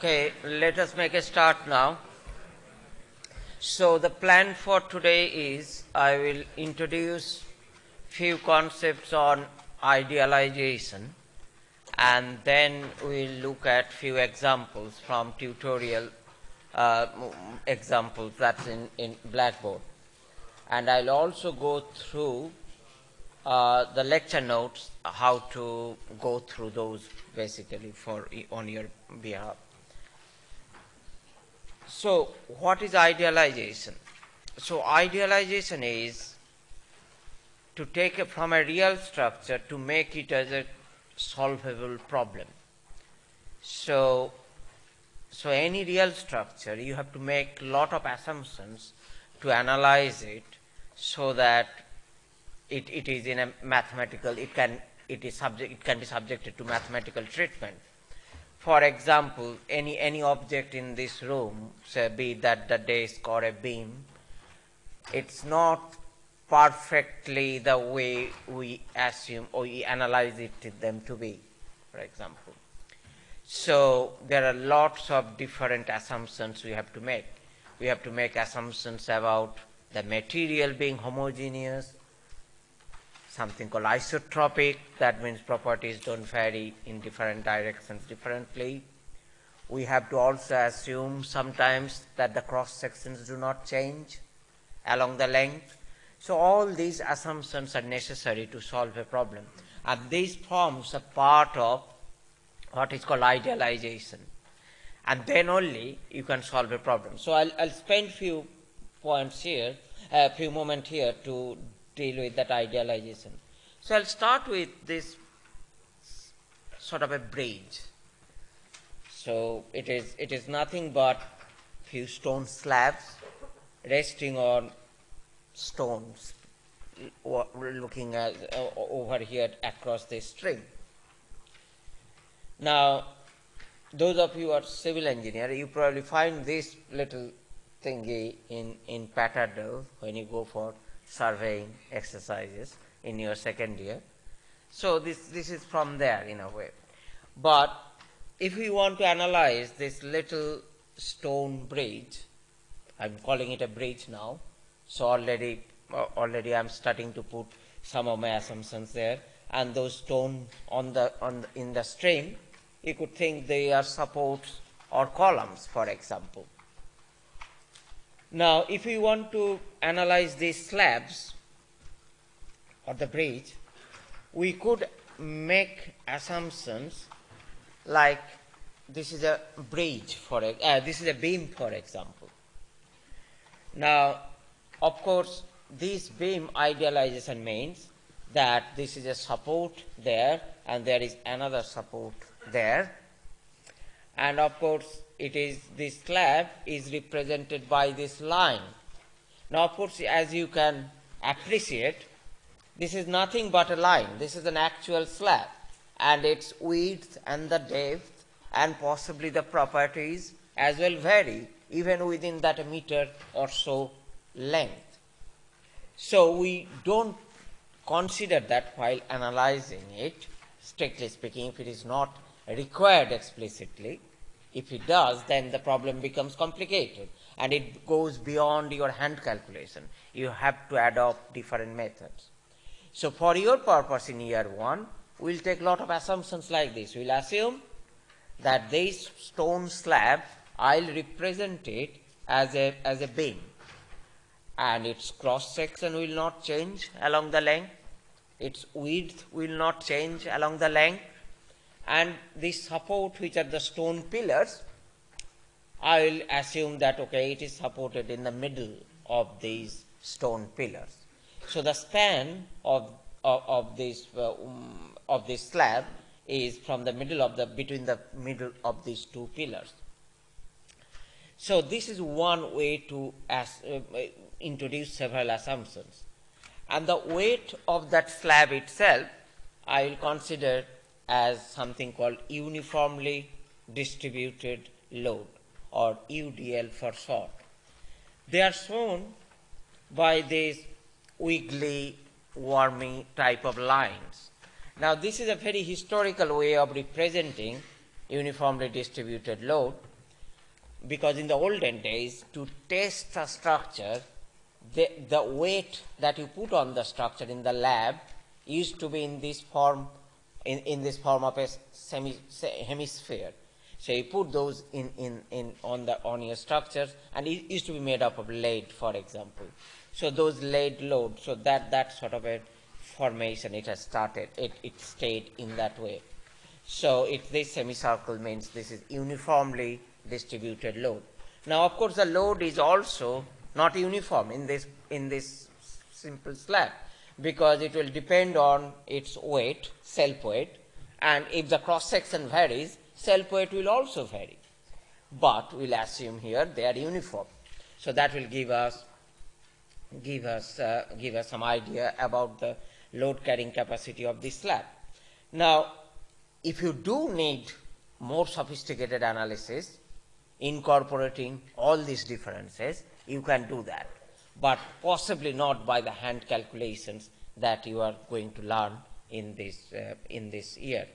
Okay, let us make a start now. So the plan for today is I will introduce few concepts on idealization and then we'll look at few examples from tutorial uh, examples that's in, in Blackboard. And I'll also go through uh, the lecture notes, how to go through those basically for on your behalf. So, what is idealization? So, idealization is to take it from a real structure to make it as a solvable problem. So, so any real structure, you have to make lot of assumptions to analyze it so that it, it is in a mathematical, it can, it is subject, it can be subjected to mathematical treatment. For example, any, any object in this room, say be that the desk or a beam, it's not perfectly the way we assume or we analyze it them to be, for example. So there are lots of different assumptions we have to make. We have to make assumptions about the material being homogeneous, something called isotropic, that means properties don't vary in different directions differently. We have to also assume sometimes that the cross sections do not change along the length. So all these assumptions are necessary to solve a problem. And these forms a part of what is called idealization. And then only you can solve a problem. So I'll, I'll spend few points here, a few moments here to deal with that idealization. So I'll start with this sort of a bridge. So it is it is nothing but few stone slabs resting on stones looking at uh, over here across this string. Now, those of you who are civil engineer, you probably find this little thingy in, in Patterdale when you go for surveying exercises in your second year. So this, this is from there in a way. But if we want to analyze this little stone bridge, I'm calling it a bridge now, so already, uh, already I'm starting to put some of my assumptions there, and those stone on the, on the, in the stream, you could think they are supports or columns, for example. Now, if we want to analyze these slabs or the bridge, we could make assumptions like this is a bridge for uh, this is a beam for example. Now, of course, this beam idealization means that this is a support there and there is another support there and of course it is this slab is represented by this line. Now of course as you can appreciate this is nothing but a line. This is an actual slab and its width and the depth and possibly the properties as well vary even within that meter or so length. So we don't consider that while analyzing it, strictly speaking, if it is not required explicitly. If it does, then the problem becomes complicated and it goes beyond your hand calculation. You have to adopt different methods. So for your purpose in year one, we'll take a lot of assumptions like this. We'll assume that this stone slab, I'll represent it as a, as a beam and its cross section will not change along the length, its width will not change along the length and the support which are the stone pillars, I will assume that okay it is supported in the middle of these stone pillars. So the span of, of, of this uh, um, of this slab is from the middle of the between the middle of these two pillars. So this is one way to as, uh, introduce several assumptions. And the weight of that slab itself, I will consider as something called uniformly distributed load or UDL for short. They are shown by these wiggly, wormy type of lines. Now this is a very historical way of representing uniformly distributed load because in the olden days, to test a structure, the, the weight that you put on the structure in the lab used to be in this form, in, in this form of a semi, hemisphere. So you put those in, in, in on the on your structures, and it used to be made up of lead, for example. So those lead load, so that that sort of a formation it has started. It it stayed in that way. So it, this semicircle means this is uniformly distributed load. Now, of course, the load is also not uniform in this in this simple slab because it will depend on its weight, self weight, and if the cross section varies, self weight will also vary. But we'll assume here they are uniform. So that will give us give us uh, give us some idea about the load carrying capacity of this slab. Now, if you do need more sophisticated analysis incorporating all these differences, you can do that, but possibly not by the hand calculations that you are going to learn in this, uh, in this year.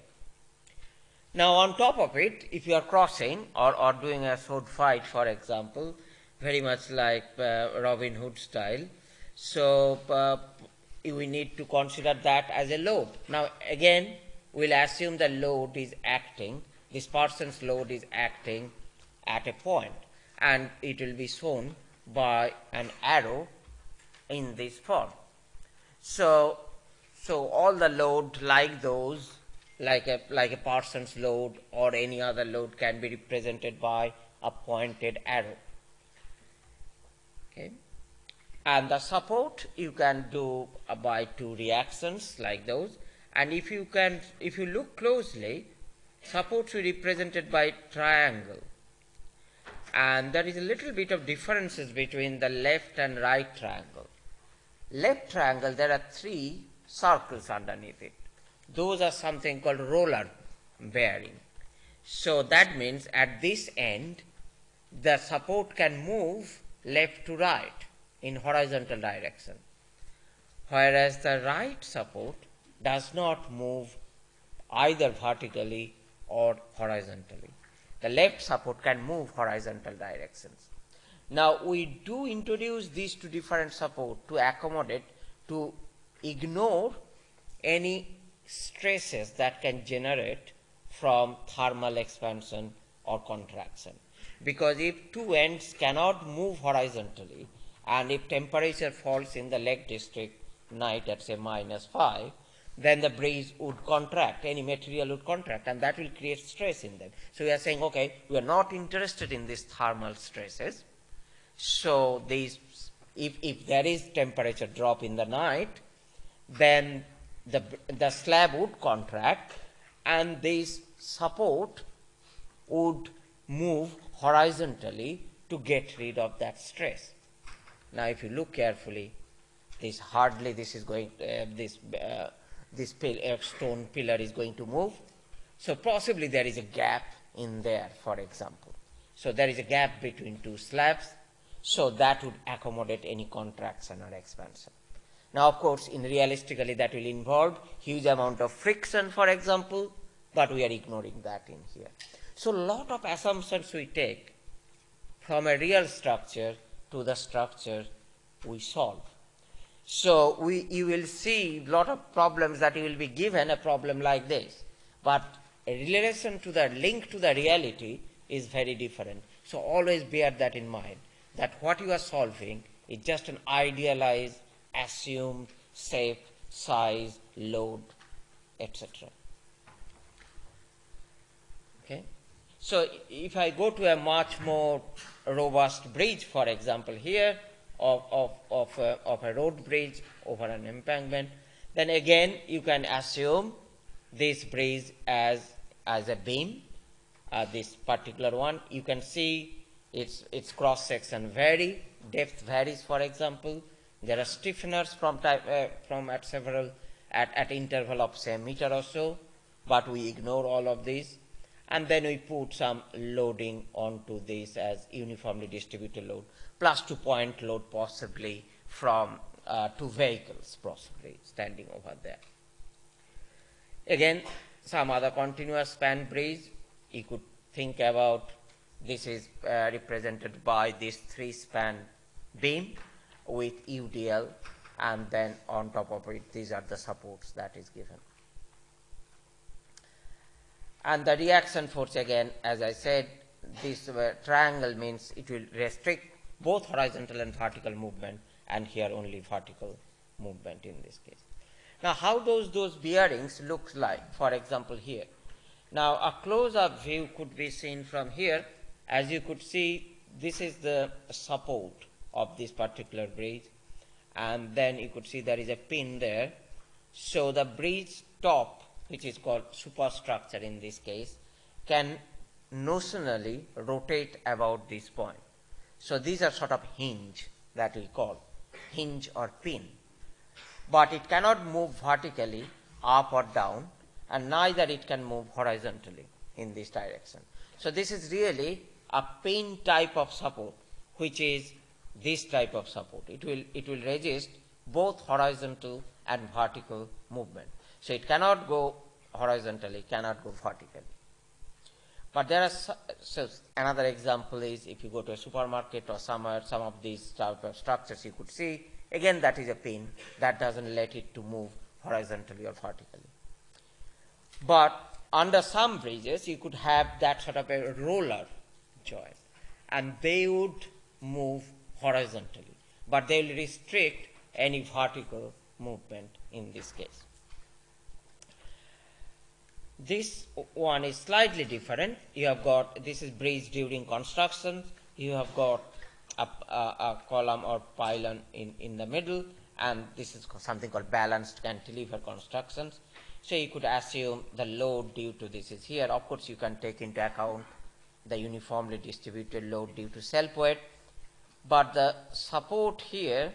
Now, on top of it, if you are crossing or, or doing a sword fight, for example, very much like uh, Robin Hood style, so uh, we need to consider that as a load. Now, again, we'll assume the load is acting, this person's load is acting at a point, and it will be shown by an arrow in this form. So, so all the load like those, like a, like a person's load or any other load can be represented by a pointed arrow. Okay. And the support you can do uh, by two reactions like those. And if you can, if you look closely, supports are represented by triangle and there is a little bit of differences between the left and right triangle. Left triangle, there are three circles underneath it. Those are something called roller bearing. So that means at this end, the support can move left to right in horizontal direction, whereas the right support does not move either vertically or horizontally the left support can move horizontal directions. Now we do introduce these two different support to accommodate to ignore any stresses that can generate from thermal expansion or contraction. Because if two ends cannot move horizontally and if temperature falls in the Lake District night at say minus 5, then the bridge would contract, any material would contract, and that will create stress in them. So we are saying, okay, we are not interested in these thermal stresses. So these, if, if there is temperature drop in the night, then the, the slab would contract and this support would move horizontally to get rid of that stress. Now if you look carefully, this hardly this is going, uh, this uh, this stone pillar is going to move. So possibly there is a gap in there, for example. So there is a gap between two slabs, so that would accommodate any contraction or expansion. Now, of course, in realistically that will involve huge amount of friction, for example, but we are ignoring that in here. So lot of assumptions we take from a real structure to the structure we solve. So we, you will see a lot of problems that you will be given a problem like this. But a relation to the link to the reality is very different. So always bear that in mind, that what you are solving is just an idealized, assumed, shape, size, load, etc. Okay? So if I go to a much more robust bridge, for example, here, of, of, of, a, of a road bridge over an embankment, then again you can assume this bridge as, as a beam, uh, this particular one. You can see its, its cross section vary, depth varies for example. There are stiffeners from, type, uh, from at several, at, at interval of say meter or so, but we ignore all of these. And then we put some loading onto this as uniformly distributed load plus two point load possibly from uh, two vehicles possibly standing over there. Again, some other continuous span bridge, you could think about This is uh, represented by this three span beam with UDL and then on top of it these are the supports that is given. And the reaction force again as I said this uh, triangle means it will restrict both horizontal and vertical movement and here only vertical movement in this case. Now how does those bearings look like for example here. Now a close-up view could be seen from here as you could see this is the support of this particular bridge and then you could see there is a pin there. So the bridge top which is called superstructure in this case can notionally rotate about this point. So these are sort of hinge that we call hinge or pin. But it cannot move vertically up or down and neither it can move horizontally in this direction. So this is really a pin type of support which is this type of support. It will, it will resist both horizontal and vertical movement. So it cannot go horizontally, cannot go vertically. But there are so another example is if you go to a supermarket or somewhere, some of these type of structures you could see, again that is a pin that doesn't let it to move horizontally or vertically. But under some bridges you could have that sort of a roller joint and they would move horizontally, but they will restrict any vertical movement in this case. This one is slightly different. You have got, this is bridge during construction. You have got a, a, a column or pylon in, in the middle, and this is something called balanced cantilever constructions. So you could assume the load due to this is here. Of course, you can take into account the uniformly distributed load due to self weight. But the support here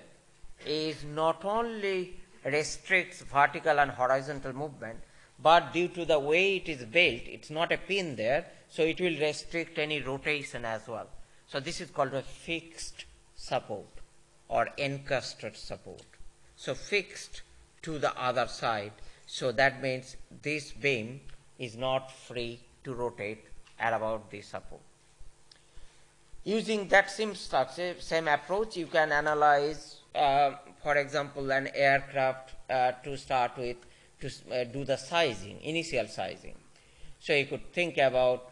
is not only restricts vertical and horizontal movement, but due to the way it is built, it's not a pin there, so it will restrict any rotation as well. So this is called a fixed support or encasted support. So fixed to the other side. So that means this beam is not free to rotate at about this support. Using that same structure, same approach, you can analyze, uh, for example, an aircraft uh, to start with to uh, do the sizing, initial sizing. So you could think about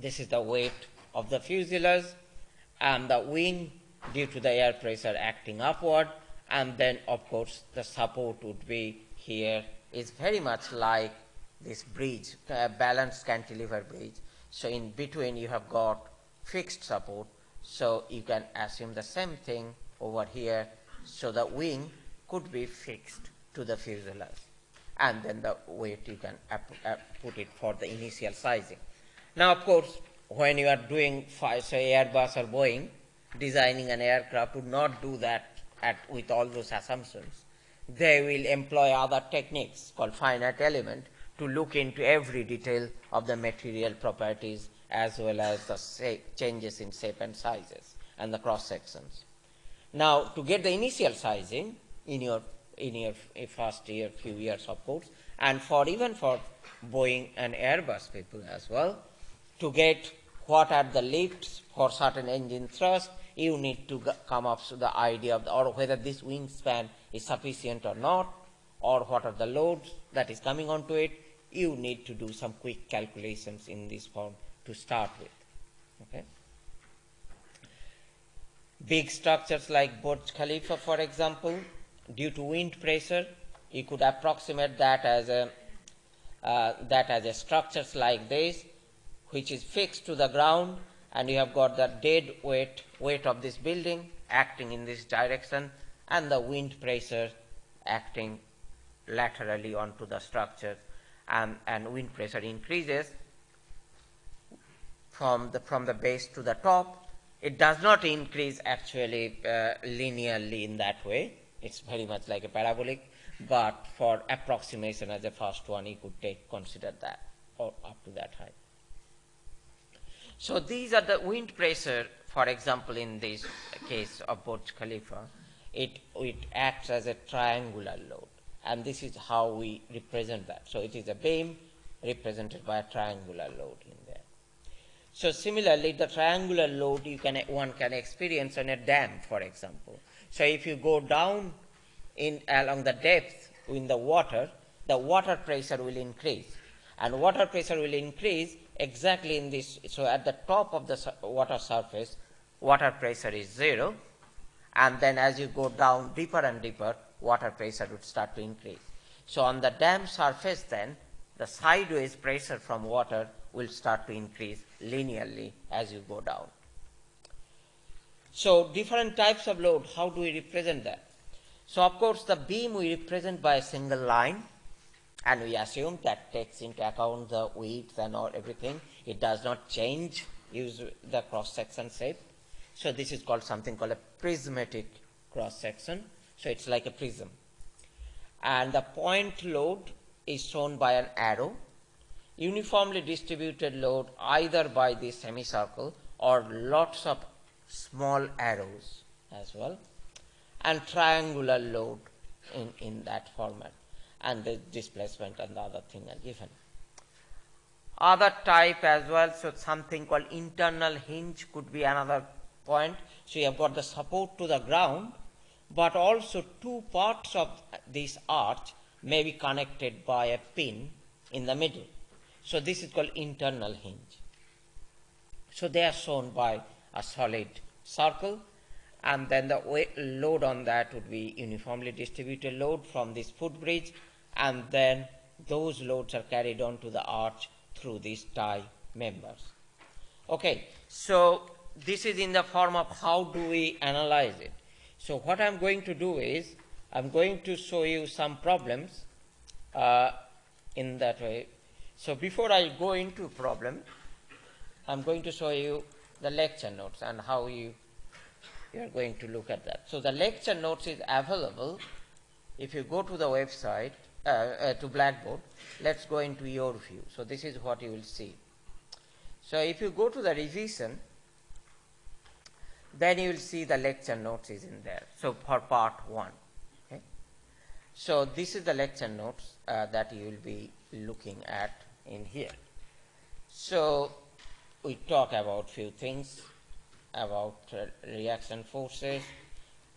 this is the weight of the fuselage and the wing due to the air pressure acting upward and then of course the support would be here is very much like this bridge, uh, balanced cantilever bridge. So in between you have got fixed support so you can assume the same thing over here so the wing could be fixed to the fuselage and then the weight you can put it for the initial sizing. Now, of course, when you are doing, say, Airbus or Boeing, designing an aircraft would not do that at, with all those assumptions. They will employ other techniques called finite element to look into every detail of the material properties as well as the changes in shape and sizes and the cross sections. Now, to get the initial sizing in your in your first year, few years of course, and for even for Boeing and Airbus people as well, to get what are the lifts for certain engine thrust, you need to come up with the idea of the, or whether this wingspan is sufficient or not, or what are the loads that is coming onto it. You need to do some quick calculations in this form to start with. Okay. Big structures like Burj Khalifa, for example, due to wind pressure, you could approximate that as a uh, that as a structures like this, which is fixed to the ground, and you have got the dead weight weight of this building acting in this direction, and the wind pressure acting laterally onto the structure, and, and wind pressure increases from the from the base to the top. It does not increase actually uh, linearly in that way it's very much like a parabolic, but for approximation as a first one, you could take consider that or up to that height. So these are the wind pressure, for example, in this case of Burj Khalifa, it, it acts as a triangular load. And this is how we represent that. So it is a beam represented by a triangular load in there. So similarly, the triangular load you can one can experience on a dam, for example. So if you go down in along the depth in the water, the water pressure will increase, and water pressure will increase exactly in this. So at the top of the water surface, water pressure is zero, and then as you go down deeper and deeper, water pressure would start to increase. So on the dam surface, then the sideways pressure from water will start to increase linearly as you go down. So different types of load, how do we represent that? So of course the beam we represent by a single line and we assume that takes into account the width and all everything. It does not change use the cross section shape. So this is called something called a prismatic cross section. So it's like a prism. And the point load is shown by an arrow uniformly distributed load either by the semicircle or lots of small arrows as well and triangular load in, in that format and the displacement and the other thing are given. Other type as well, so something called internal hinge could be another point. So you have got the support to the ground, but also two parts of this arch may be connected by a pin in the middle. So this is called internal hinge. So they are shown by a solid circle and then the load on that would be uniformly distributed load from this footbridge and then those loads are carried on to the arch through these tie members. Okay, so this is in the form of how do we analyze it. So what I'm going to do is I'm going to show you some problems uh, in that way so before I go into problem, I'm going to show you the lecture notes and how you, you are going to look at that. So the lecture notes is available if you go to the website, uh, uh, to Blackboard, let's go into your view. So this is what you will see. So if you go to the revision, then you will see the lecture notes is in there. So for part one. So this is the lecture notes uh, that you will be looking at in here. So we talk about few things about uh, reaction forces,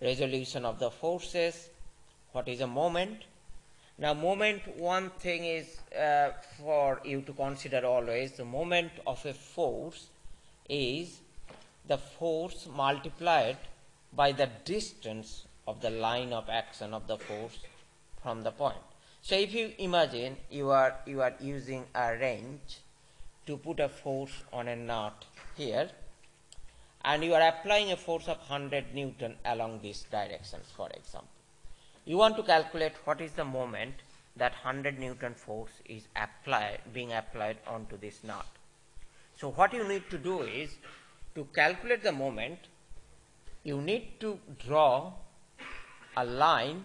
resolution of the forces, what is a moment. Now moment, one thing is uh, for you to consider always, the moment of a force is the force multiplied by the distance of the line of action of the force from the point. So if you imagine you are you are using a wrench to put a force on a nut here and you are applying a force of 100 newton along these directions for example. You want to calculate what is the moment that 100 newton force is applied being applied onto this nut. So what you need to do is to calculate the moment you need to draw a line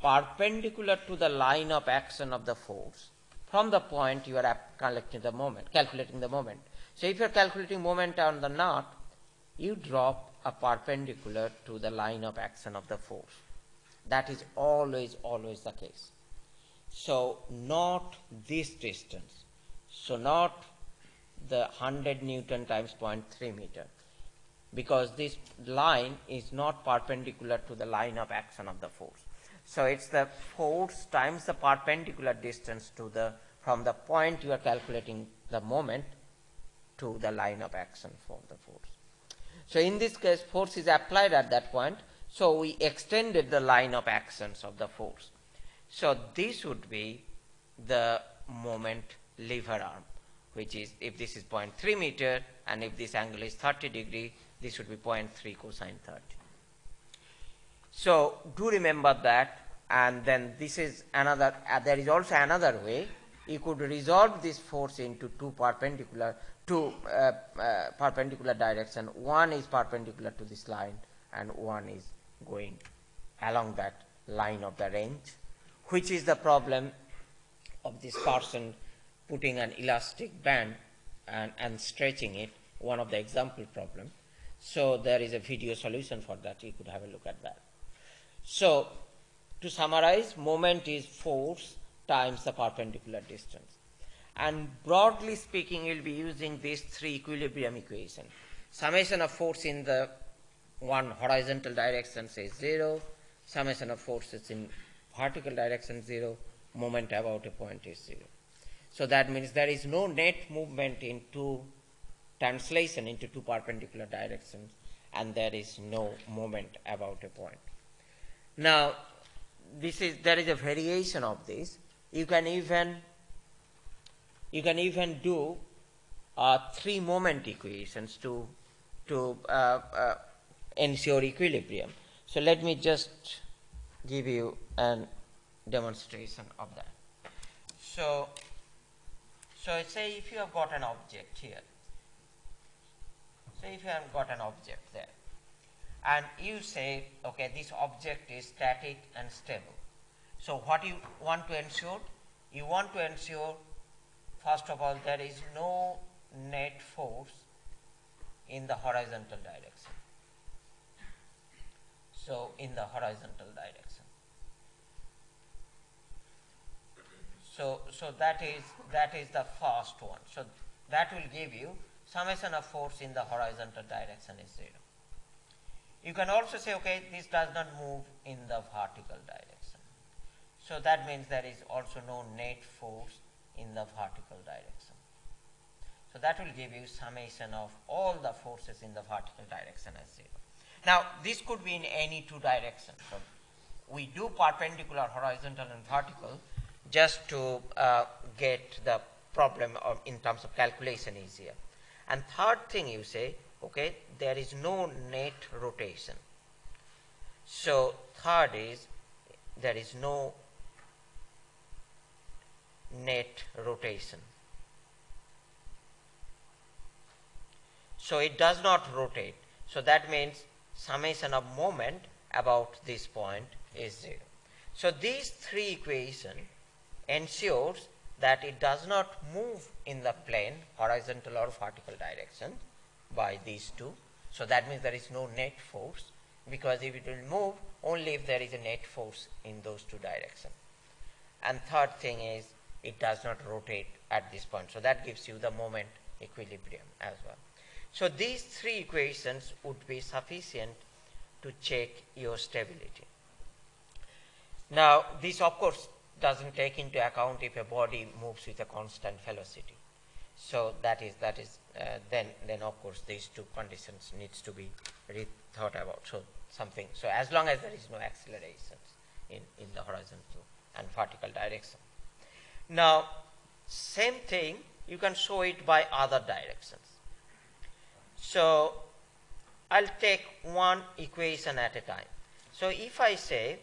perpendicular to the line of action of the force from the point you are calculating the moment, calculating the moment. So if you are calculating moment on the knot, you drop a perpendicular to the line of action of the force. That is always, always the case. So not this distance. So not the 100 Newton times 0.3 meter because this line is not perpendicular to the line of action of the force. So it's the force times the perpendicular distance to the from the point you are calculating the moment to the line of action for the force. So in this case force is applied at that point so we extended the line of actions of the force. So this would be the moment lever arm which is if this is 0.3 meter and if this angle is 30 degree this would be 0.3 cosine 30. So do remember that and then this is another, uh, there is also another way you could resolve this force into two perpendicular, two uh, uh, perpendicular direction. One is perpendicular to this line and one is going along that line of the range which is the problem of this person putting an elastic band and, and stretching it, one of the example problem. So there is a video solution for that. You could have a look at that. So to summarize, moment is force times the perpendicular distance. And broadly speaking, you'll be using these three equilibrium equations. Summation of force in the one horizontal direction is zero, summation of forces in vertical direction zero, moment about a point is zero. So that means there is no net movement into translation into two perpendicular directions and there is no moment about a point. Now, this is there is a variation of this. You can even you can even do uh, three moment equations to to uh, uh, ensure equilibrium. So let me just give you a demonstration of that. So, so say if you have got an object here, say if you have got an object there, and you say, okay, this object is static and stable. So what you want to ensure? You want to ensure, first of all, there is no net force in the horizontal direction. So in the horizontal direction. So, so that is that is the first one. So that will give you summation of force in the horizontal direction is zero. You can also say, okay, this does not move in the vertical direction. So that means there is also no net force in the vertical direction. So that will give you summation of all the forces in the vertical direction as zero. Now this could be in any two directions. So we do perpendicular, horizontal and vertical just to uh, get the problem of, in terms of calculation easier. And third thing you say, okay, there is no net rotation. So third is there is no net rotation. So it does not rotate. So that means summation of moment about this point is 0. So these three equations ensures that it does not move in the plane horizontal or vertical direction by these two. So that means there is no net force because if it will move only if there is a net force in those two directions. And third thing is it does not rotate at this point. So that gives you the moment equilibrium as well. So these three equations would be sufficient to check your stability. Now this of course doesn't take into account if a body moves with a constant velocity. So that is that is uh, then then of course these two conditions needs to be rethought about. So something so as long as there is no accelerations in in the horizontal and vertical direction. Now same thing you can show it by other directions. So I'll take one equation at a time. So if I say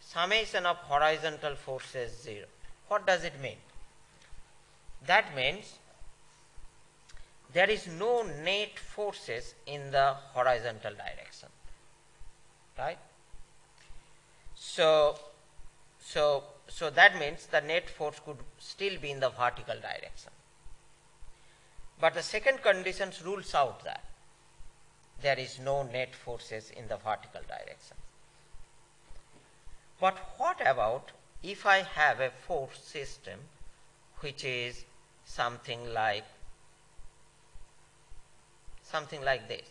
summation of horizontal forces 0, what does it mean? That means there is no net forces in the horizontal direction, right? So, so, so that means the net force could still be in the vertical direction. But the second condition rules out that there is no net forces in the vertical direction. But what about if I have a force system which is something like something like this.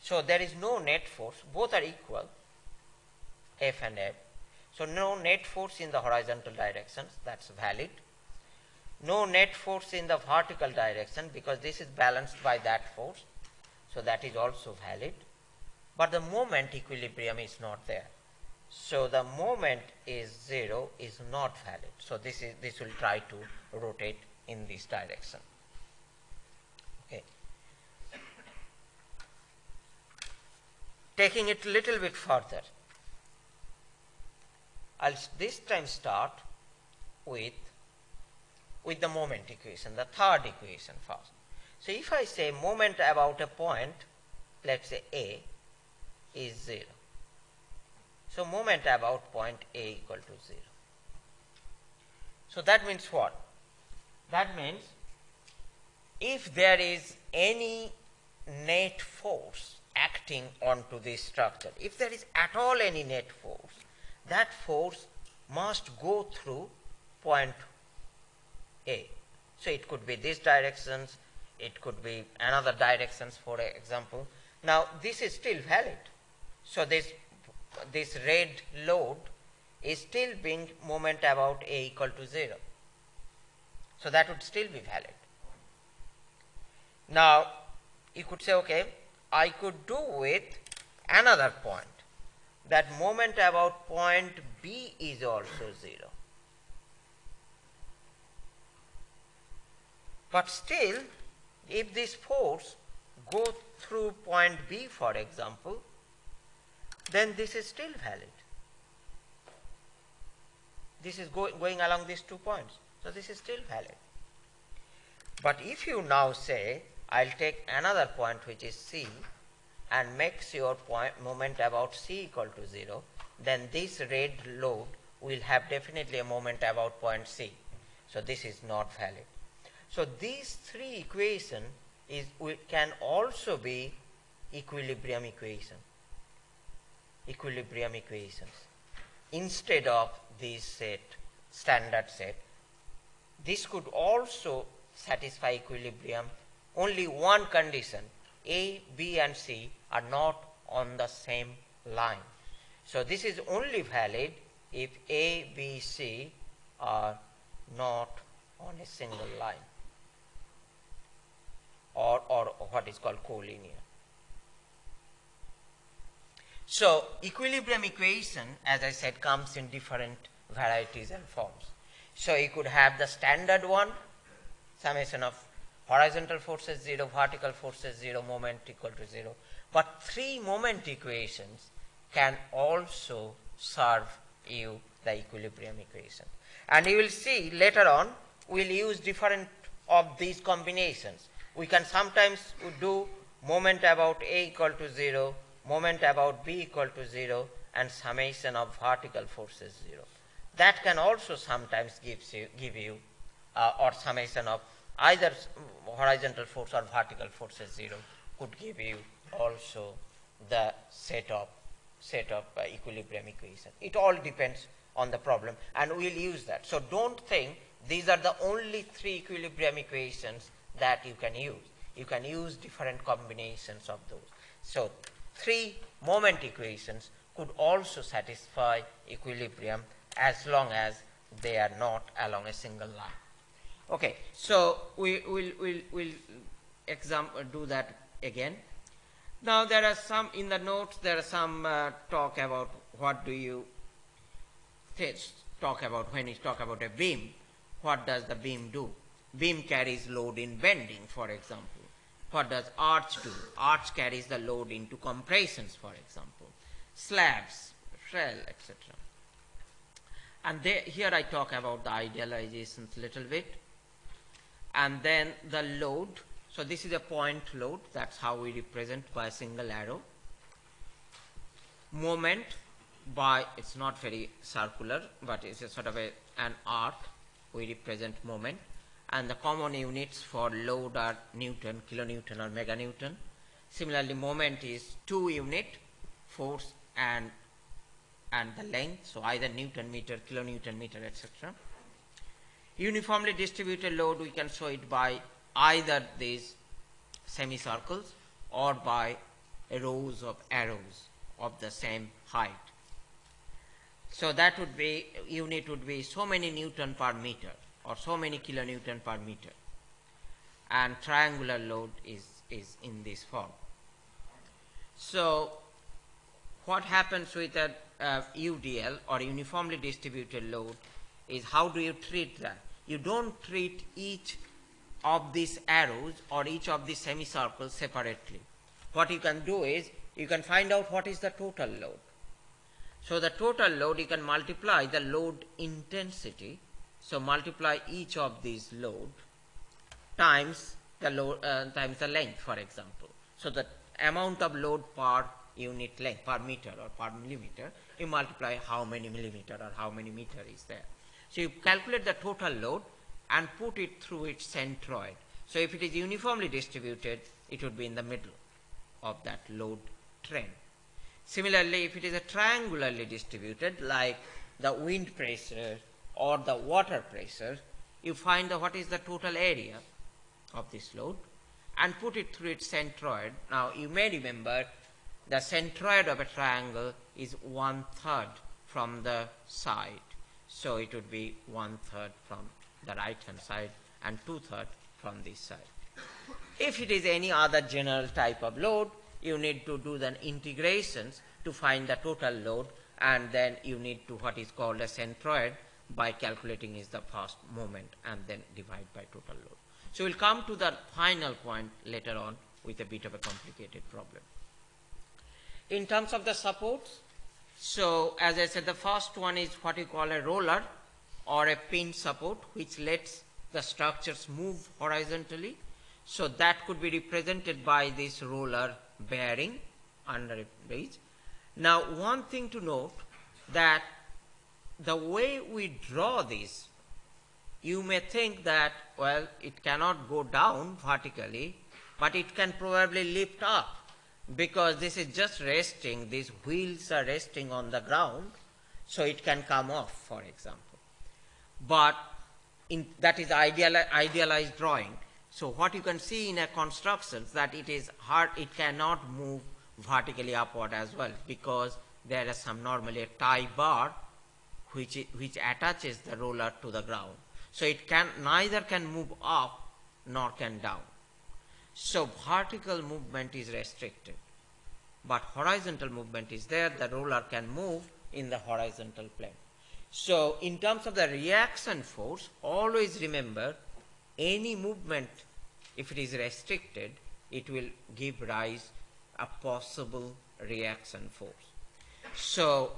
So there is no net force, both are equal, F and F. So no net force in the horizontal directions, that's valid. No net force in the vertical direction because this is balanced by that force. So that is also valid. But the moment equilibrium is not there. So the moment is 0 is not valid. So this is this will try to rotate in this direction. Okay. Taking it a little bit further, I'll this time start with with the moment equation, the third equation first. So if I say moment about a point, let's say A is 0. So moment about point A equal to 0. So that means what? That means if there is any net force acting onto this structure, if there is at all any net force, that force must go through point A. So it could be these directions, it could be another directions for example. Now this is still valid. So this, this red load is still being moment about A equal to 0. So that would still be valid. Now you could say okay I could do with another point that moment about point B is also 0. But still, if this force go through point B, for example, then this is still valid. This is go going along these two points. So this is still valid. But if you now say, I'll take another point which is C and makes your point moment about C equal to 0, then this red load will have definitely a moment about point C. So this is not valid. So these three equation is can also be equilibrium equation. Equilibrium equations instead of this set standard set. This could also satisfy equilibrium only one condition A, B and C are not on the same line. So this is only valid if A, B, C are not on a single line or, or what is called collinear. So equilibrium equation, as I said, comes in different varieties and forms. So you could have the standard one, summation of horizontal forces 0, vertical forces 0, moment equal to 0. But three moment equations can also serve you the equilibrium equation. And you will see later on, we'll use different of these combinations we can sometimes do moment about A equal to 0, moment about B equal to 0 and summation of vertical forces 0. That can also sometimes gives you, give you uh, or summation of either horizontal force or vertical forces 0 could give you also the set of set of uh, equilibrium equation. It all depends on the problem and we'll use that. So don't think these are the only three equilibrium equations that you can use. You can use different combinations of those. So three moment equations could also satisfy equilibrium as long as they are not along a single line. Okay, so we will we'll, we'll example do that again. Now there are some in the notes there are some uh, talk about what do you talk about when you talk about a beam. What does the beam do? Beam carries load in bending, for example. What does arch do? Arch carries the load into compressions, for example. Slabs, shell, etc. And they, here I talk about the idealizations a little bit. And then the load. So this is a point load. That's how we represent by a single arrow. Moment by, it's not very circular, but it's a sort of a, an arc. We represent moment and the common units for load are Newton, kilonewton or meganewton. Similarly, moment is two unit, force and and the length, so either Newton meter, kilonewton meter, etc. Uniformly distributed load, we can show it by either these semicircles or by rows of arrows of the same height. So that would be, unit would be so many Newton per meter or so many kilonewton per meter and triangular load is, is in this form. So what happens with a uh, UDL or uniformly distributed load is how do you treat that? You don't treat each of these arrows or each of these semicircles separately. What you can do is you can find out what is the total load. So the total load you can multiply the load intensity so multiply each of these load times the load uh, times the length, for example. So the amount of load per unit length per meter or per millimeter, you multiply how many millimeter or how many meter is there. So you calculate the total load and put it through its centroid. So if it is uniformly distributed, it would be in the middle of that load trend. Similarly, if it is a triangularly distributed, like the wind pressure or the water pressure, you find the, what is the total area of this load and put it through its centroid. Now you may remember the centroid of a triangle is one third from the side. So it would be one third from the right hand side and two third from this side. If it is any other general type of load, you need to do the integrations to find the total load and then you need to what is called a centroid by calculating is the first moment and then divide by total load. So we'll come to the final point later on with a bit of a complicated problem. In terms of the supports, so as I said, the first one is what you call a roller or a pin support, which lets the structures move horizontally. So that could be represented by this roller bearing under a bridge. Now, one thing to note that the way we draw this, you may think that, well, it cannot go down vertically, but it can probably lift up because this is just resting, these wheels are resting on the ground, so it can come off, for example. But in, that is ideal, idealized drawing. So what you can see in a construction that it is hard, it cannot move vertically upward as well because there is some normally a tie bar which, which attaches the roller to the ground. So it can neither can move up nor can down. So vertical movement is restricted, but horizontal movement is there. The roller can move in the horizontal plane. So in terms of the reaction force, always remember any movement, if it is restricted, it will give rise a possible reaction force. So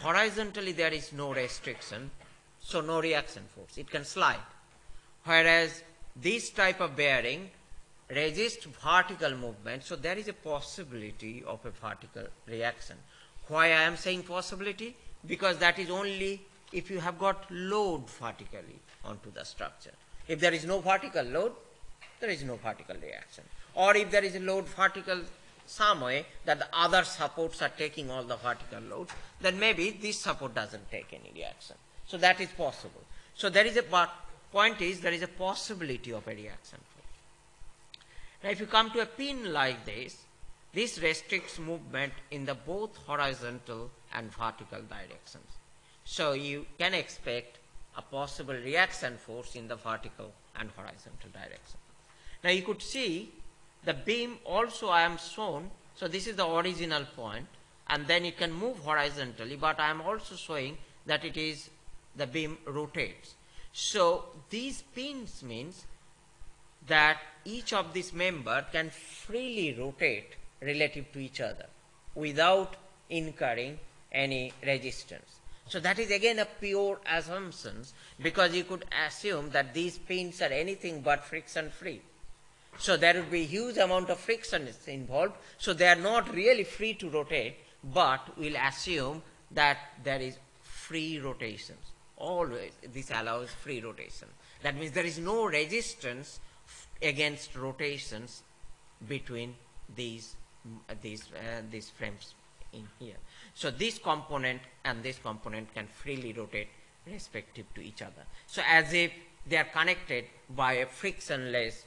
horizontally there is no restriction, so no reaction force. It can slide. Whereas this type of bearing resists vertical movement, so there is a possibility of a vertical reaction. Why I am saying possibility? Because that is only if you have got load vertically onto the structure. If there is no vertical load, there is no vertical reaction. Or if there is a load vertical some way that the other supports are taking all the vertical loads, then maybe this support doesn't take any reaction. So that is possible. So there is a point is there is a possibility of a reaction now if you come to a pin like this, this restricts movement in the both horizontal and vertical directions. So you can expect a possible reaction force in the vertical and horizontal direction. Now you could see the beam also I am shown, so this is the original point and then it can move horizontally but I am also showing that it is the beam rotates. So these pins means that each of these member can freely rotate relative to each other without incurring any resistance. So that is again a pure assumption because you could assume that these pins are anything but friction free. So there would be huge amount of friction involved. So they are not really free to rotate, but we'll assume that there is free rotations. Always this allows free rotation. That means there is no resistance against rotations between these these uh, these frames in here. So this component and this component can freely rotate respective to each other. So as if they are connected by a frictionless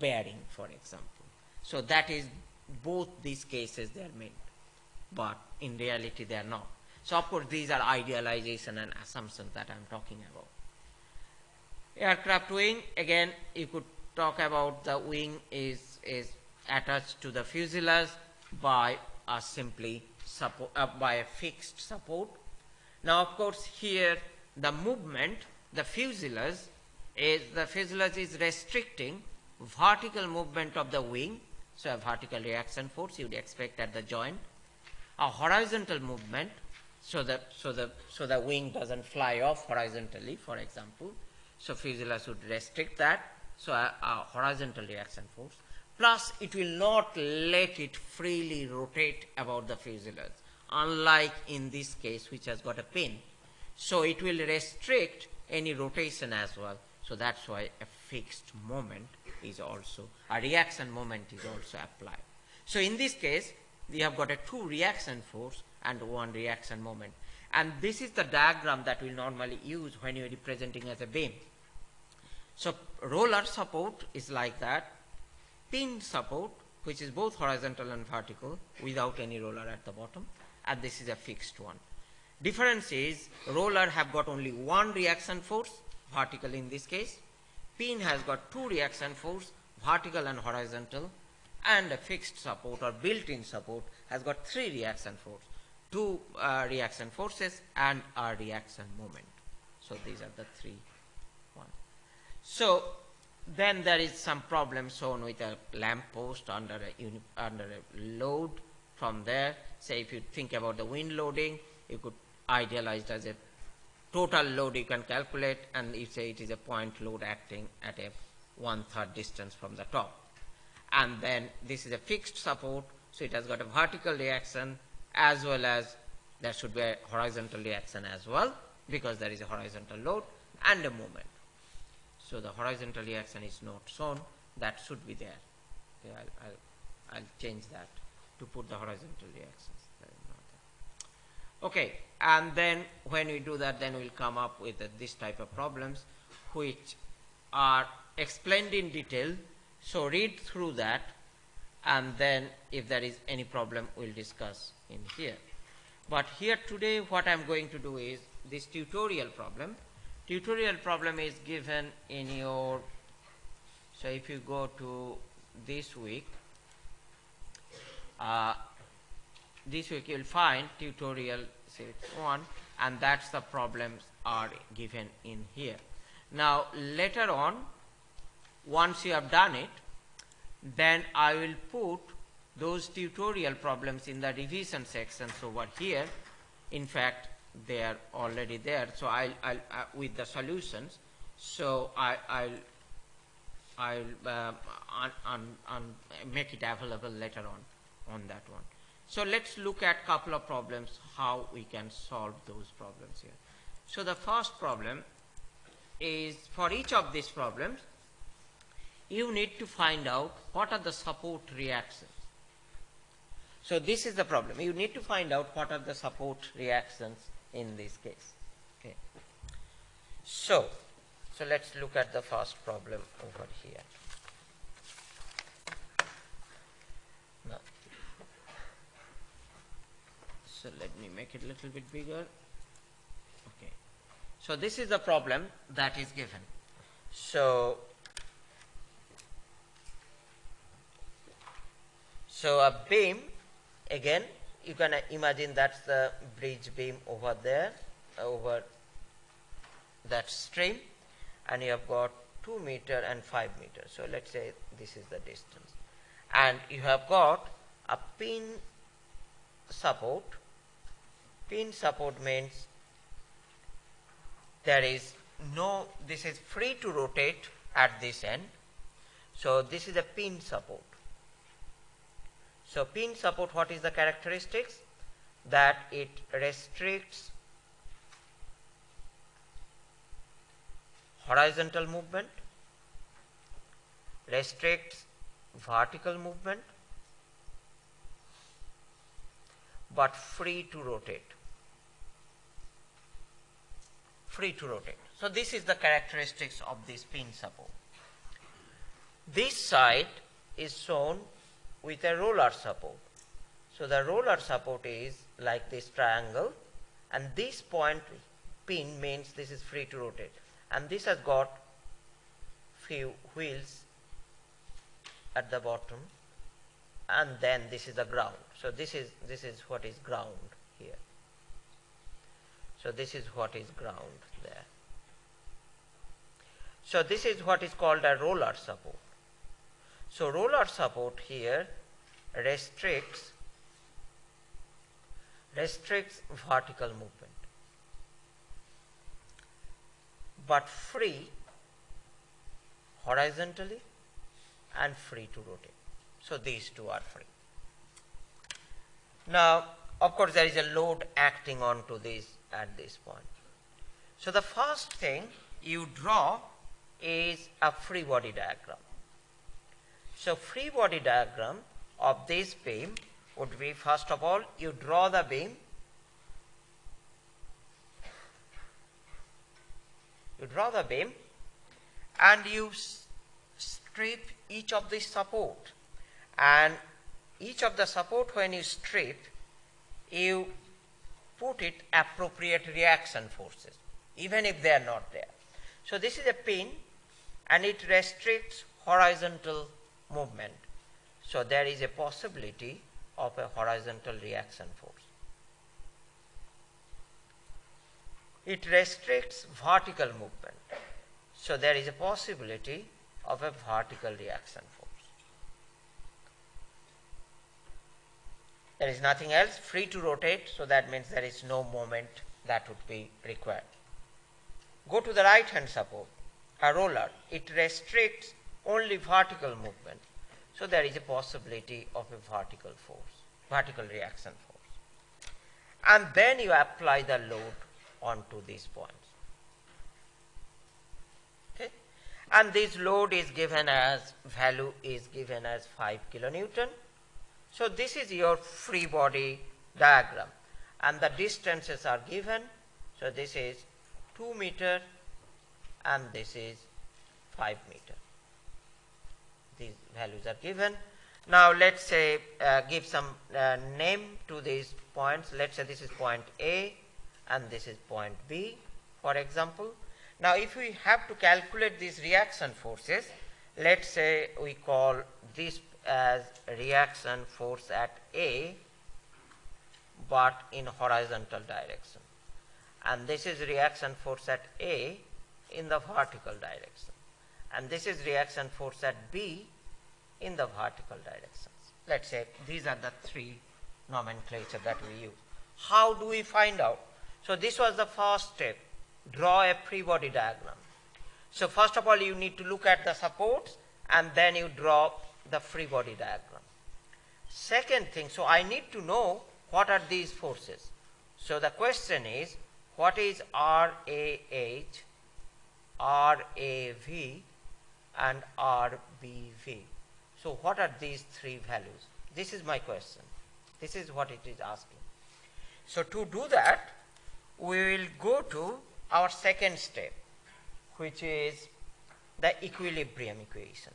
bearing, for example. So that is both these cases they are meant, but in reality they are not. So of course these are idealization and assumptions that I am talking about. Aircraft wing, again you could talk about the wing is, is attached to the fuselage by a simply support, uh, by a fixed support. Now, of course, here the movement, the fuselage is the fuselage is restricting vertical movement of the wing, so a vertical reaction force you would expect at the joint, a horizontal movement, so the so the so the wing doesn't fly off horizontally, for example. So fuselage would restrict that so a, a horizontal reaction force, plus it will not let it freely rotate about the fuselage, unlike in this case which has got a pin. So it will restrict any rotation as well. So that's why a fixed moment is also, a reaction moment is also applied. So in this case, we have got a two reaction force and one reaction moment. And this is the diagram that we normally use when you're representing as a beam. So roller support is like that. Pin support, which is both horizontal and vertical without any roller at the bottom, and this is a fixed one. Difference is roller have got only one reaction force, vertical in this case. Pin has got two reaction force, vertical and horizontal, and a fixed support or built-in support has got three reaction force, two uh, reaction forces and a reaction moment. So these are the three ones. So then there is some problem shown with a lamp post under a, under a load from there. Say if you think about the wind loading, you could idealize it as a total load you can calculate and you say it is a point load acting at a one-third distance from the top. And then this is a fixed support, so it has got a vertical reaction as well as there should be a horizontal reaction as well because there is a horizontal load and a moment. So the horizontal reaction is not shown, that should be there. Okay, I'll, I'll, I'll change that to put the horizontal reactions. Okay, and then when we do that, then we'll come up with uh, this type of problems which are explained in detail. So read through that and then if there is any problem, we'll discuss in here. But here today what I'm going to do is this tutorial problem. Tutorial problem is given in your, so if you go to this week, uh, this week you'll find tutorial 1 and that's the problems are given in here. Now later on once you have done it then I will put those tutorial problems in the revision sections over here. In fact they are already there so I'll, I'll uh, with the solutions so I, will I'll uh, un make it available later on on that one. So let's look at a couple of problems how we can solve those problems here. So the first problem is for each of these problems you need to find out what are the support reactions. So this is the problem. You need to find out what are the support reactions in this case. Okay. So, so let's look at the first problem over here. so let me make it a little bit bigger okay so this is the problem that is given so so a beam again you can imagine that's the bridge beam over there uh, over that stream and you have got 2 meter and 5 meter. So let's say this is the distance. And you have got a pin support. Pin support means there is no this is free to rotate at this end. So this is a pin support so pin support what is the characteristics that it restricts horizontal movement restricts vertical movement but free to rotate free to rotate. So this is the characteristics of this pin support. This side is shown with a roller support. So the roller support is like this triangle and this point pin means this is free to rotate and this has got few wheels at the bottom and then this is the ground. So this is this is what is ground here. So this is what is ground there. So this is what is called a roller support. So roller support here restricts restricts vertical movement but free horizontally and free to rotate. So these two are free. Now of course there is a load acting onto this at this point. So the first thing you draw is a free body diagram. So free body diagram of this beam would be first of all you draw the beam you draw the beam and you strip each of the support and each of the support when you strip you put it appropriate reaction forces even if they are not there. So this is a pin and it restricts horizontal movement. So there is a possibility of a horizontal reaction force. It restricts vertical movement. So there is a possibility of a vertical reaction force. There is nothing else free to rotate, so that means there is no moment that would be required. Go to the right hand support, a roller. It restricts only vertical movement. So there is a possibility of a vertical force, vertical reaction force. And then you apply the load onto these points. Okay? And this load is given as, value is given as 5 kilonewton. So this is your free body diagram. And the distances are given. So this is 2 meter and this is 5 meter. These values are given. Now let's say uh, give some uh, name to these points. Let's say this is point A and this is point B for example. Now if we have to calculate these reaction forces, let's say we call this as reaction force at A but in horizontal direction and this is reaction force at A in the vertical direction and this is reaction force at B in the vertical directions. Let's say these are the three nomenclature that we use. How do we find out? So this was the first step, draw a free body diagram. So first of all you need to look at the supports and then you draw the free body diagram. Second thing, so I need to know what are these forces. So the question is what is RAH, RAV and RBV. So what are these three values? This is my question. This is what it is asking. So to do that, we will go to our second step, which is the equilibrium equation.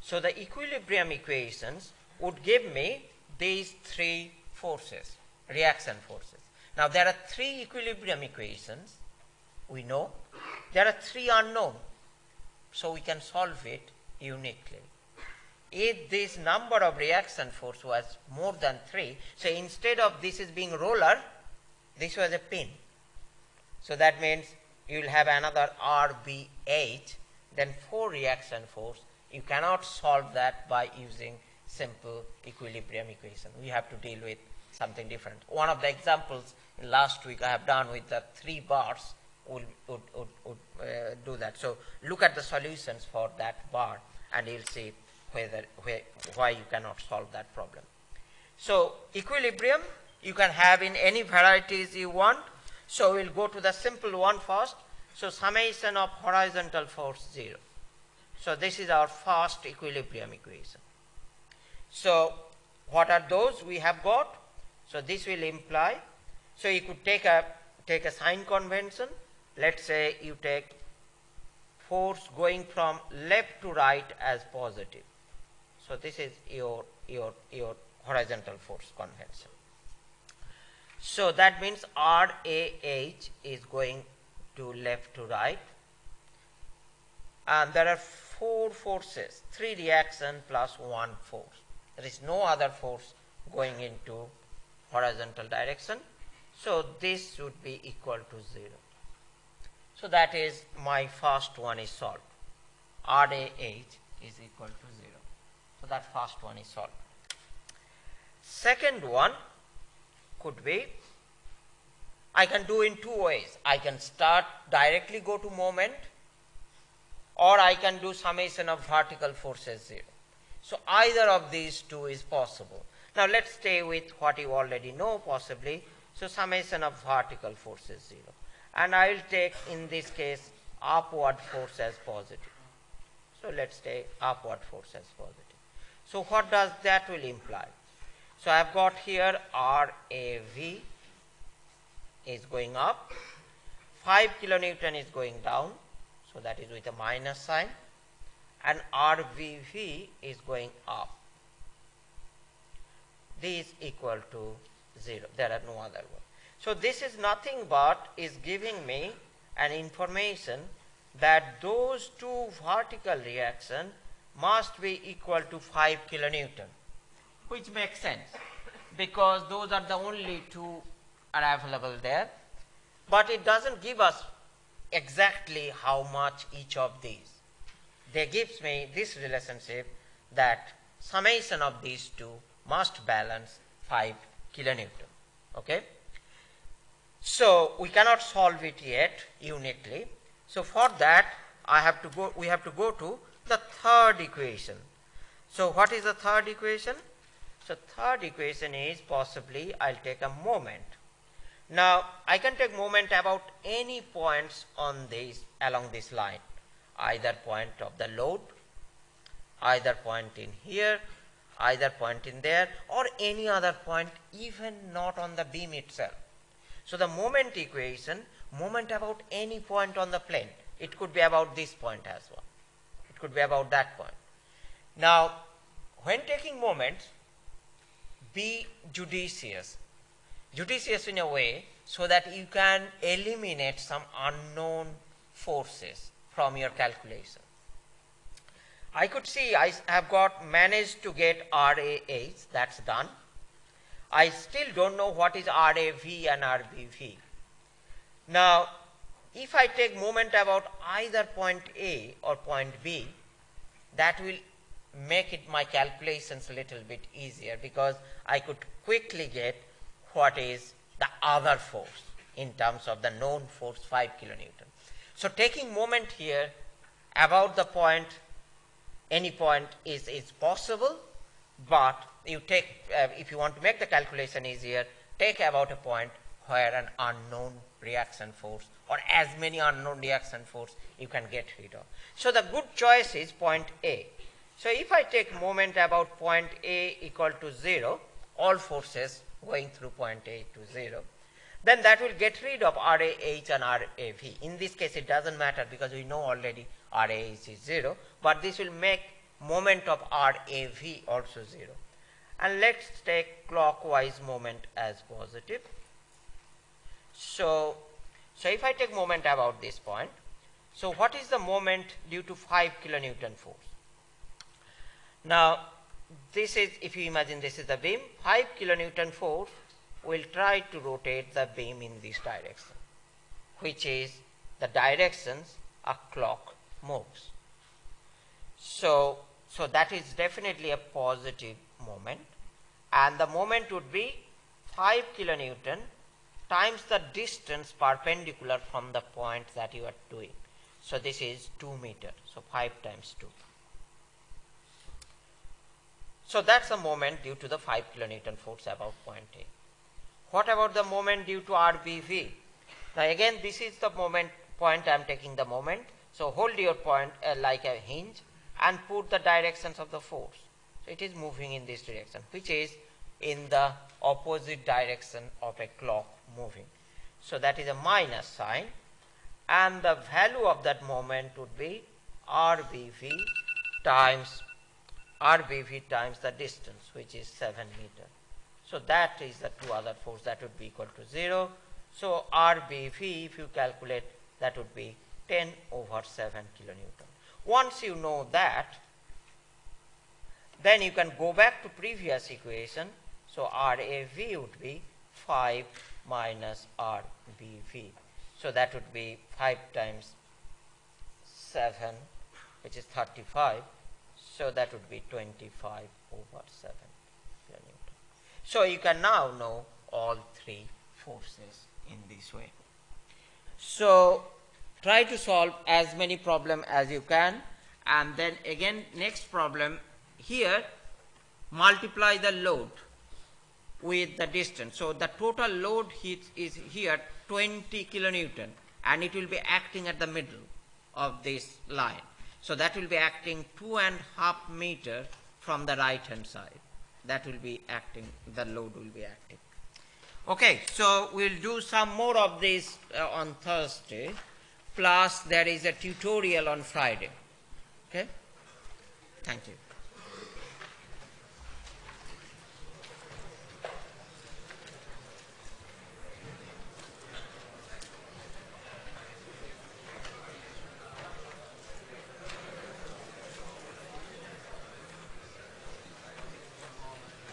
So the equilibrium equations would give me these three forces reaction forces. Now there are three equilibrium equations we know. There are three unknown. So we can solve it uniquely. If this number of reaction force was more than 3, so instead of this is being roller, this was a pin. So that means you will have another RBH, then 4 reaction force. You cannot solve that by using simple equilibrium equation. We have to deal with something different. One of the examples last week I have done with the three bars would, would, would, would uh, do that. So look at the solutions for that bar and you'll see whether, where, why you cannot solve that problem. So equilibrium you can have in any varieties you want. So we'll go to the simple one first. So summation of horizontal force 0. So this is our first equilibrium equation. So what are those we have got? So this will imply, so you could take a, take a sign convention. Let's say you take force going from left to right as positive. So this is your, your, your horizontal force convention. So that means RAH is going to left to right. And there are four forces, three reaction plus one force. There is no other force going into horizontal direction. So this should be equal to 0. So that is my first one is solved. RAH is equal to 0. So that first one is solved. Second one could be I can do in two ways. I can start directly go to moment or I can do summation of vertical forces 0. So either of these two is possible. Now let's stay with what you already know possibly. So summation of vertical forces 0. And I will take in this case upward force as positive. So let's take upward force as positive. So what does that will imply? So I have got here RAV is going up. 5 kilonewton is going down, so that is with a minus sign, and RBV is going up. This is equal to 0. There are no other one. So this is nothing but is giving me an information that those two vertical reaction must be equal to 5 kilonewton, which makes sense because those are the only two are available there. But it doesn't give us exactly how much each of these. They gives me this relationship that summation of these two must balance 5 kilonewton. Okay? So we cannot solve it yet uniquely. So for that I have to go we have to go to the third equation. So what is the third equation? So third equation is possibly I'll take a moment. Now I can take moment about any points on this along this line either point of the load either point in here either point in there or any other point even not on the beam itself. So the moment equation, moment about any point on the plane, it could be about this point as well. It could be about that point. Now, when taking moments, be judicious. Judicious in a way so that you can eliminate some unknown forces from your calculation. I could see I have got managed to get RAH, that's done. I still don't know what is RAV and RBV. Now, if I take moment about either point A or point B, that will make it my calculations a little bit easier because I could quickly get what is the other force in terms of the known force 5 kilonewton. So taking moment here about the point any point is, is possible, but you take, uh, if you want to make the calculation easier, take about a point where an unknown reaction force or as many unknown reaction force you can get rid of. So the good choice is point A. So if I take moment about point A equal to 0, all forces going through point A to 0, then that will get rid of RAH and RAV. In this case it doesn't matter because we know already RAH is 0, but this will make moment of RAV also 0. And let's take clockwise moment as positive. So, so if I take moment about this point, so what is the moment due to 5 kilonewton force? Now, this is, if you imagine this is the beam, 5 kilonewton force will try to rotate the beam in this direction, which is the directions a clock moves. So, so that is definitely a positive moment and the moment would be 5 kilonewton times the distance perpendicular from the point that you are doing. So this is 2 meter, so 5 times 2. So that's the moment due to the 5 kilonewton force about point A. What about the moment due to RBV? Now again this is the moment point I am taking the moment. So hold your point uh, like a hinge and put the directions of the force. So it is moving in this direction which is in the opposite direction of a clock moving. So that is a minus sign and the value of that moment would be RBV times RBV times the distance which is 7 meter. So that is the two other force that would be equal to 0. So RBV if you calculate that would be 10 over 7 kilonewton. Once you know that then you can go back to previous equation. So RAV would be 5 minus RBV. So that would be 5 times 7 which is 35 so that would be 25 over 7. So you can now know all three forces in this way. So try to solve as many problem as you can and then again next problem here multiply the load with the distance. So the total load is here 20 kilonewton and it will be acting at the middle of this line. So that will be acting two and half meter from the right hand side. That will be acting, the load will be acting. Okay, so we'll do some more of this uh, on Thursday, plus there is a tutorial on Friday. Okay? Thank you.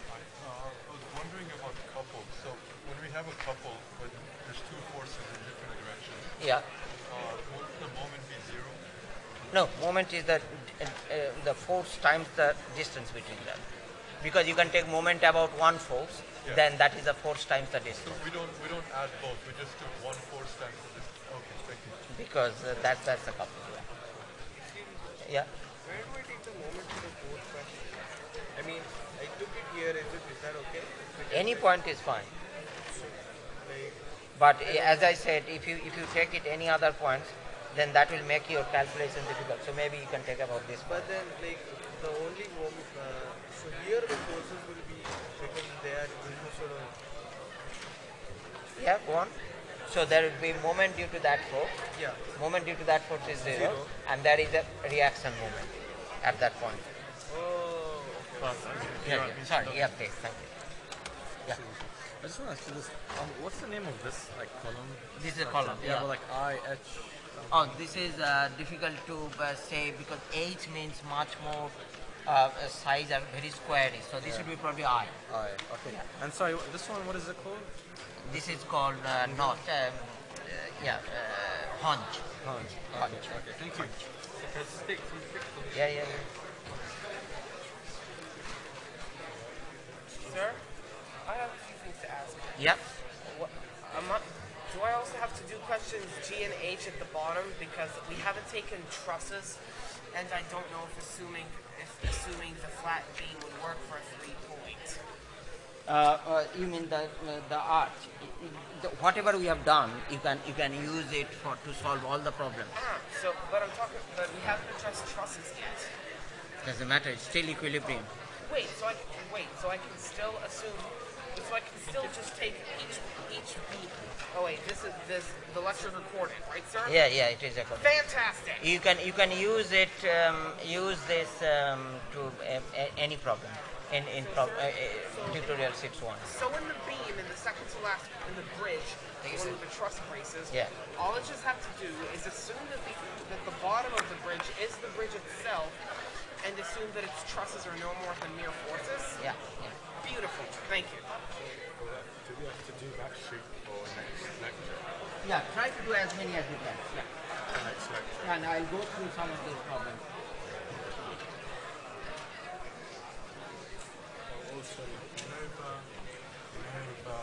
Uh, I was wondering about couples. So when we have a couple, but there's two forces in different directions, Yeah. uh, won't the moment be zero? No, moment is the uh, uh, the force times the distance between them. Because you can take moment about one force, Yeah. then that is a force times the So distance. we don't we don't add both. We just do one force times the distance. Okay, thank you. Because uh, that, that's the couple. Yeah. yeah. Where do I take the moment to the fourth question? I mean, I took it here. Is it? Is that okay? Any point is fine. Like, But as I said, if you if you take it any other points, then that will make your calculation difficult. So maybe you can take about this. but then, like, the only moment. Uh, so here the forces will be because they are in sort. Yeah, go on. So there will be moment due to that force. Yeah. Moment due to that force is zero, Zero. and there is a reaction moment at that point. Oh. Yeah, yeah. Sorry. Yeah, please. Thank you. Yeah. I just want to ask you this. Um, what's the name of this like column? This is a column. Yeah, but like I H. Oh, this is uh, difficult to uh, say because H means much more uh, uh, size and very squarey. So this would be probably I. I. Okay. And sorry, this one. What is it called? This is called uh, knot. Um, uh, yeah, uh, hunch. Hunch. Hunch. Okay. Thank you. Yeah, yeah, yeah. Sir, I have a few things to ask. Yep. What, am I, do I also have to do questions G and H at the bottom because we haven't taken trusses, and I don't know if assuming if assuming the flat beam would work for a three point. Uh, uh, you mean the uh, the arch? The, whatever we have done, you can you can use it for to solve all the problems. Ah, so but I'm talking, but we haven't addressed trusses yet. Doesn't matter. It's still equilibrium. Wait, so I wait, so I can still assume, so I can still just take each each beam. Oh wait, this is this the lecture's recorded, right, sir? Yeah, yeah. It is recorded. Fantastic. You can you can use it um, use this um, to a- any problem in in prob- uh, uh, tutorial six one. So in the beam, in the second to last, in the bridge, one with the truss braces, Yeah. all I just have to do is assume that the, that the bottom of the bridge is the bridge itself, and assume that its trusses are no more than mere forces. Yeah, yeah. Beautiful. Thank you. Do we have to do that sheet for next lecture? Yeah, try to do as many as you can. Yeah. Next lecture. And I'll go through some of these problems. Also, you know the you know the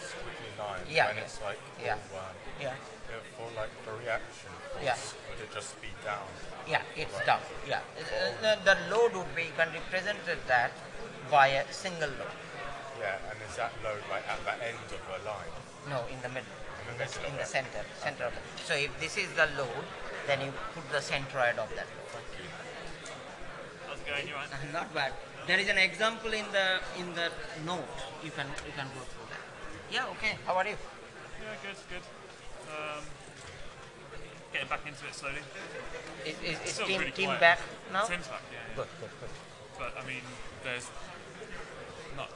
squiggly line Yeah, when yeah. it's like Yeah. Oh, all one. Yeah. Yeah, for like the reaction force, Yeah. Would just be down? Yeah, it's down. Yeah. Uh, the, the load would be, you can represent that by a single load. Yeah, and is that load like at the end of a line? No, in the middle. In the the- middle in of the it. center. Center of it. So if this is the load, then you put the centroid of that load. How's it going? You right? Not bad. There is an example in the in the note. You can you can go through that. Yeah. Okay. How are you? Yeah, good, good. Um, getting back into it slowly. Is, is, is Still team team back now? Tim's back, yeah, yeah. Good. Good. Good. But I mean, there's not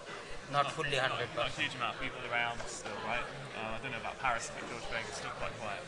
Not fully not, hundred not a huge amount of people around still, right? Uh, I don't know about Paris, but George Begg is still quite quiet.